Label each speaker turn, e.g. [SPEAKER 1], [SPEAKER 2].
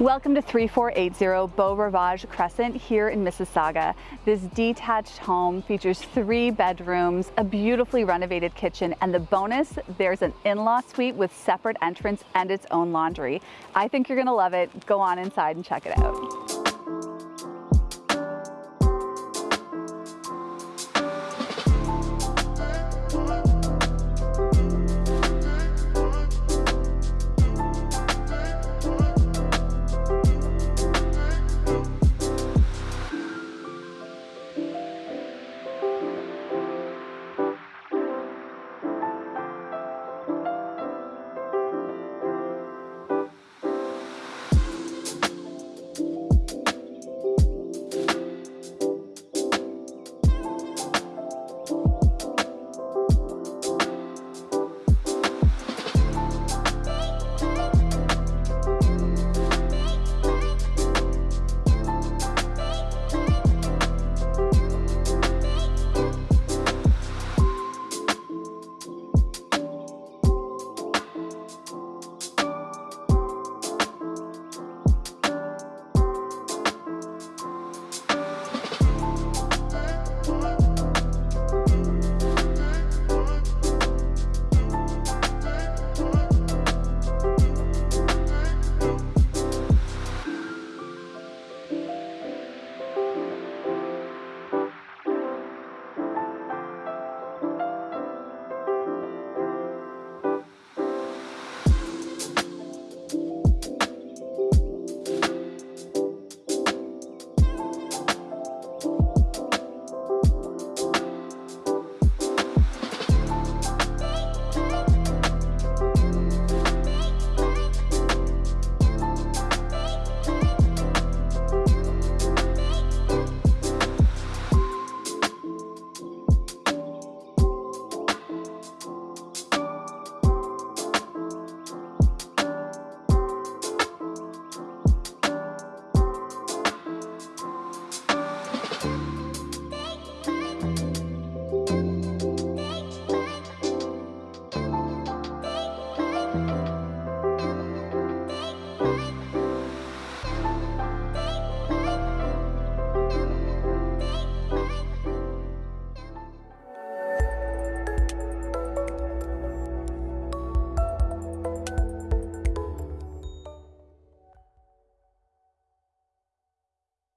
[SPEAKER 1] Welcome to 3480 Beau Rivage Crescent here in Mississauga. This detached home features three bedrooms, a beautifully renovated kitchen, and the bonus, there's an in-law suite with separate entrance and its own laundry. I think you're gonna love it. Go on inside and check it out.